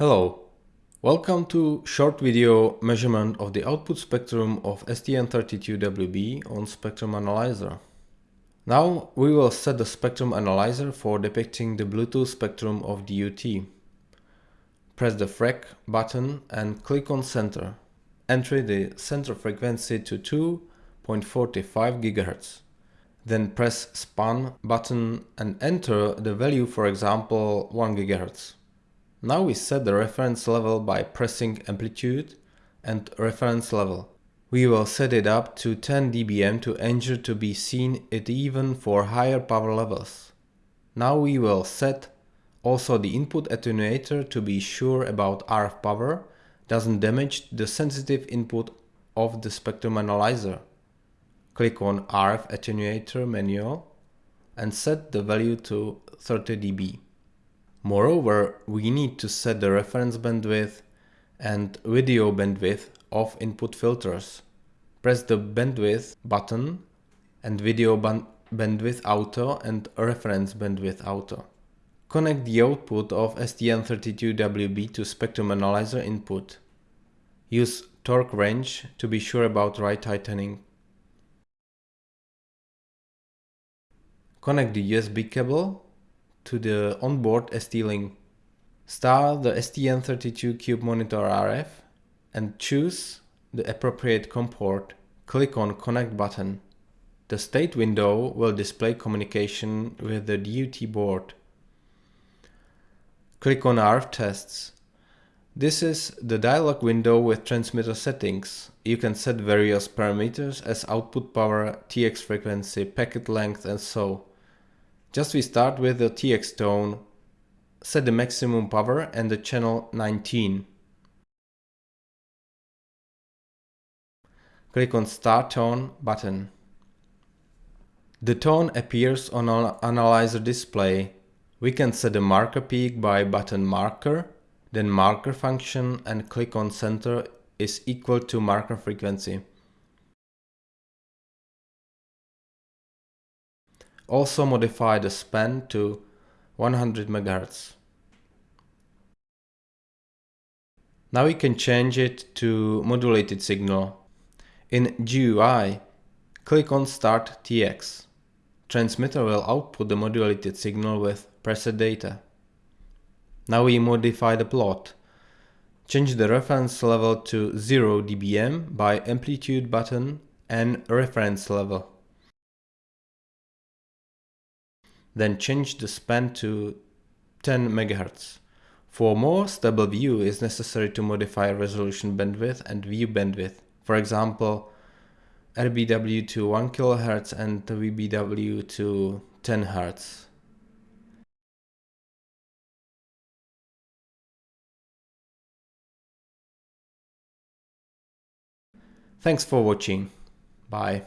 Hello, welcome to short video measurement of the output spectrum of STM32WB on Spectrum Analyzer. Now we will set the spectrum analyzer for depicting the Bluetooth spectrum of DUT. Press the FREQ button and click on center. Enter the center frequency to 2.45 GHz. Then press span button and enter the value for example 1 GHz. Now we set the reference level by pressing amplitude and reference level. We will set it up to 10 dBm to ensure to be seen it even for higher power levels. Now we will set also the input attenuator to be sure about RF power doesn't damage the sensitive input of the spectrum analyzer. Click on RF attenuator manual and set the value to 30 dB. Moreover, we need to set the reference bandwidth and video bandwidth of input filters. Press the bandwidth button and video bandwidth auto and reference bandwidth auto. Connect the output of STM32WB to spectrum analyzer input. Use torque wrench to be sure about right tightening. Connect the USB cable to the onboard ST-Link. Start the STM32Cube Monitor RF and choose the appropriate COM port. Click on Connect button. The state window will display communication with the DUT board. Click on RF tests. This is the dialog window with transmitter settings. You can set various parameters as output power, TX frequency, packet length and so. Just we start with the TX tone, set the maximum power and the channel 19. Click on Start Tone button. The tone appears on our analyzer display. We can set the marker peak by button marker, then marker function and click on center is equal to marker frequency. Also modify the span to 100 MHz. Now we can change it to modulated signal. In GUI, click on Start TX. Transmitter will output the modulated signal with preset data. Now we modify the plot. Change the reference level to 0 dBm by amplitude button and reference level. Then change the span to 10 MHz. For more stable view, it's necessary to modify resolution bandwidth and view bandwidth. For example, RBW to 1 kHz and VBW to 10 Hz. Thanks for watching. Bye.